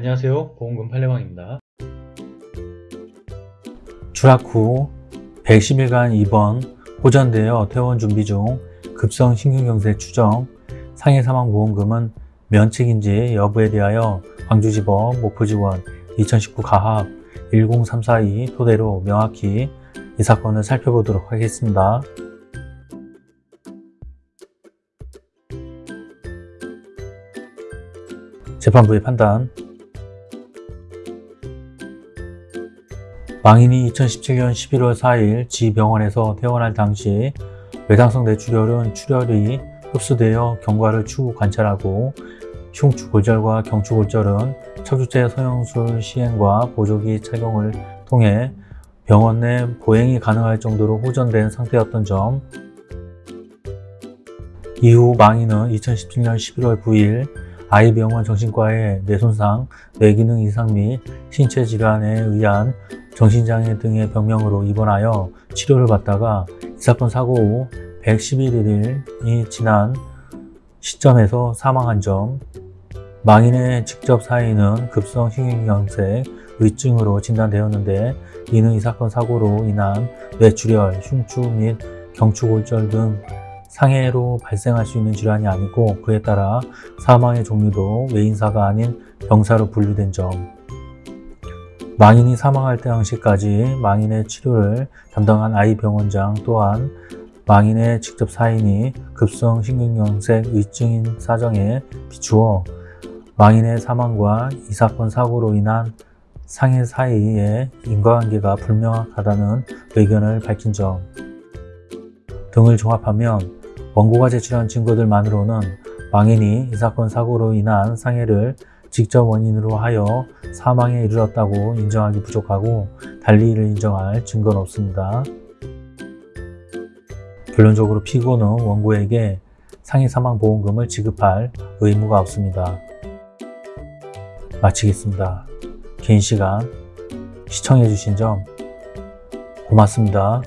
안녕하세요 보험금 팔례방입니다 추락 후 110일간 입원, 호전되어 퇴원 준비 중 급성 심근경색 추정, 상해 사망 보험금은 면책인지 여부에 대하여 광주지법 목포지원 2019 가합 10342 토대로 명확히 이 사건을 살펴보도록 하겠습니다. 재판부의 판단 망인이 2017년 11월 4일 지 병원에서 퇴원할 당시 외상성 뇌출혈은 출혈이 흡수되어 경과를 추후 관찰하고 흉추골절과 경추골절은 척추체 성형술 시행과 보조기 착용을 통해 병원 내 보행이 가능할 정도로 호전된 상태였던 점. 이후 망인은 2017년 11월 9일 아이병원 정신과의 뇌손상, 뇌기능 이상 및 신체 질환에 의한 정신장애 등의 병명으로 입원하여 치료를 받다가 이 사건 사고 후 111일이 지난 시점에서 사망한 점 망인의 직접 사인은 급성 심근경색 의증으로 진단되었는데 이는 이 사건 사고로 인한 뇌출혈, 흉추 및 경추골절 등 상해로 발생할 수 있는 질환이 아니고 그에 따라 사망의 종류도 외인사가 아닌 병사로 분류된 점 망인이 사망할 당시까지 망인의 치료를 담당한 아이병원장 또한 망인의 직접 사인이 급성 심근경색 의증인 사정에 비추어 망인의 사망과 이 사건 사고로 인한 상해 사이의 인과관계가 불명확하다는 의견을 밝힌 점. 등을 종합하면 원고가 제출한 증거들만으로는 망인이 이 사건 사고로 인한 상해를 직접 원인으로 하여 사망에 이르렀다고 인정하기 부족하고 달리 이를 인정할 증거는 없습니다. 결론적으로 피고는 원고에게 상해 사망보험금을 지급할 의무가 없습니다. 마치겠습니다. 긴 시간 시청해주신 점 고맙습니다.